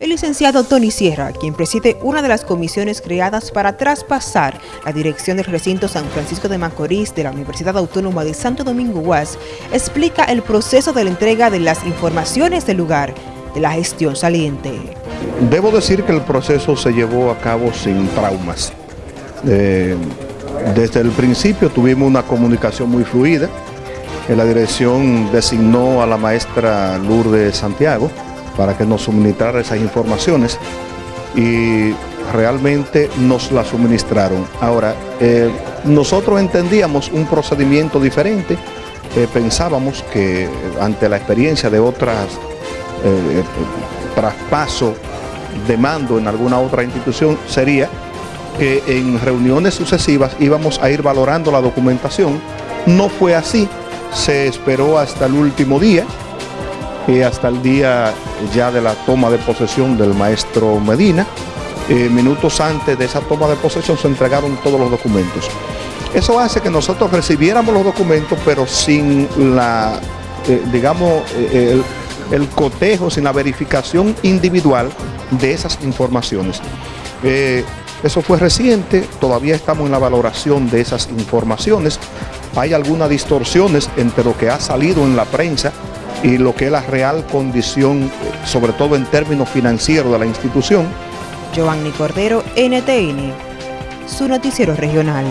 El licenciado Tony Sierra, quien preside una de las comisiones creadas para traspasar la dirección del recinto San Francisco de Macorís de la Universidad Autónoma de Santo Domingo UAS, explica el proceso de la entrega de las informaciones del lugar de la gestión saliente. Debo decir que el proceso se llevó a cabo sin traumas. Eh, desde el principio tuvimos una comunicación muy fluida. La dirección designó a la maestra Lourdes Santiago, para que nos suministrara esas informaciones y realmente nos las suministraron. Ahora, eh, nosotros entendíamos un procedimiento diferente, eh, pensábamos que ante la experiencia de otras eh, traspaso de mando en alguna otra institución sería que en reuniones sucesivas íbamos a ir valorando la documentación. No fue así, se esperó hasta el último día, y hasta el día ya de la toma de posesión del maestro Medina. Eh, minutos antes de esa toma de posesión se entregaron todos los documentos. Eso hace que nosotros recibiéramos los documentos, pero sin la, eh, digamos, eh, el, el, cotejo, sin la verificación individual de esas informaciones. eso fue reciente, todavía estamos en la valoración de esas informaciones. Hay algunas distorsiones entre lo que ha salido en la prensa y lo que es la real condición, sobre todo en términos financieros de la institución. Giovanni Cordero, NTN, su noticiero regional.